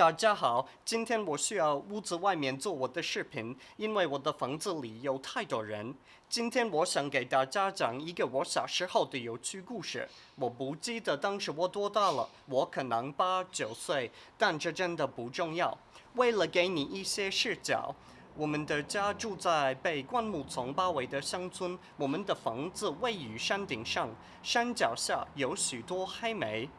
大家好，今天我需要屋子外面做我的视频，因为我的房子里有太多人。今天我想给大家讲一个我小时候的有趣故事。我不记得当时我多大了，我可能八九岁，但这真的不重要。为了给你一些视角，我们的家住在被灌木丛包围的乡村，我们的房子位于山顶上，山脚下有许多黑莓。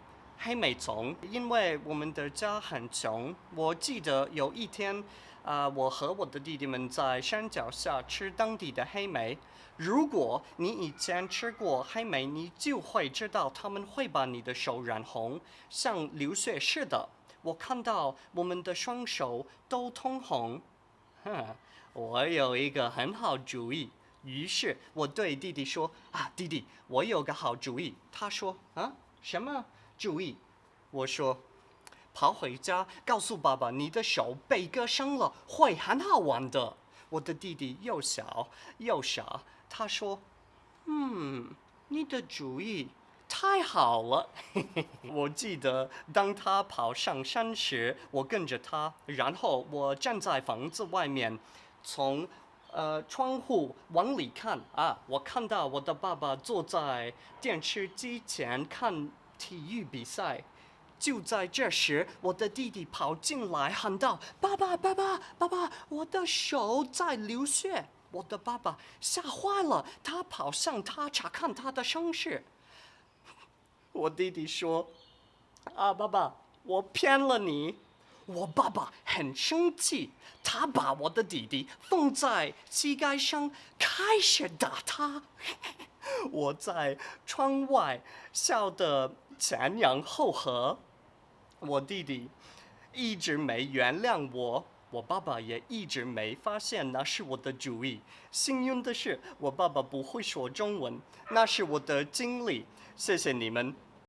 黑莓丛，因为我们的家很穷。我记得有一天，啊，我和我的弟弟们在山脚下吃当地的黑莓。如果你以前吃过黑莓，你就会知道他们会把你的手染红，像流血似的。我看到我们的双手都通红。哼，我有一个很好主意。于是我对弟弟说：“啊，弟弟，我有个好主意。”他说：“啊，什么？”注意，我说，跑回家告诉爸爸，你的手被割伤了，会很好玩的。我的弟弟又小又傻，他说：“嗯，你的主意太好了。”我记得，当他跑上山时，我跟着他，然后我站在房子外面，从呃窗户往里看啊，我看到我的爸爸坐在电视机前看。体育比赛，就在这时，我的弟弟跑进来喊道：“爸爸，爸爸，爸爸，我的手在流血！”我的爸爸吓坏了，他跑向他查看他的伤势。我弟弟说：“啊，爸爸，我骗了你。”我爸爸很生气，他把我的弟弟放在膝盖上，开始打他。我在窗外笑得前仰后合，我弟弟一直没原谅我，我爸爸也一直没发现那是我的主意。幸运的是，我爸爸不会说中文，那是我的经历。谢谢你们。